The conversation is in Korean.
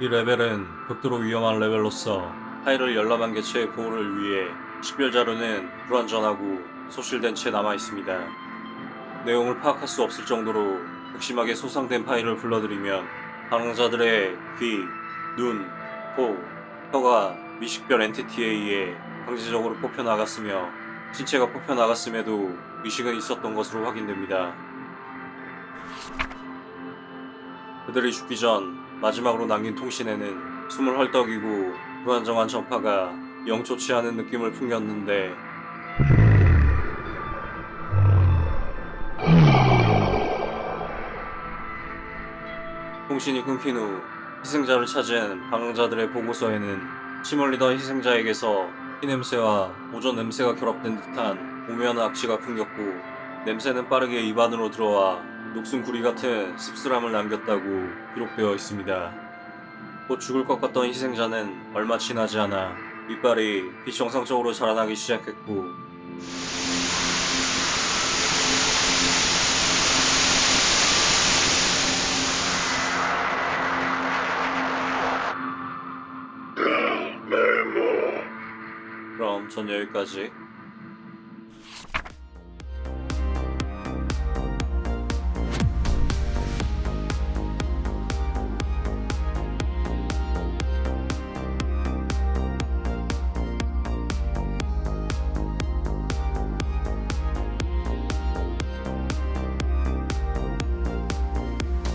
이 레벨은 극도로 위험한 레벨로서 파일을 열람한 개체의 보호를 위해 식별 자료는 불완전하고 소실된 채 남아 있습니다. 내용을 파악할 수 없을 정도로 극심하게 소상된 파일을 불러들이면 방랑자들의 귀, 눈, 코, 혀가 미식별 엔티티에 의해 강제적으로 뽑혀 나갔으며 신체가 뽑혀 나갔음에도 의식은 있었던 것으로 확인됩니다. 그들이 죽기 전 마지막으로 남긴 통신에는 숨을 헐떡이고 불안정한 전파가 영 좋지 않은 느낌을 풍겼는데 통신이 끊긴 후 희생자를 찾은 방랑자들의 보고서에는 침을 흘리던 희생자에게서 피 냄새와 오존 냄새가 결합된 듯한 오묘한 악취가 풍겼고 냄새는 빠르게 입안으로 들어와 녹슨 구리 같은 씁쓸함을 남겼다고 기록되어 있습니다. 곧 죽을 것 같던 희생자는 얼마 지나지 않아 이빨이 비정상적으로 자라나기 시작했고 그럼 전 여기까지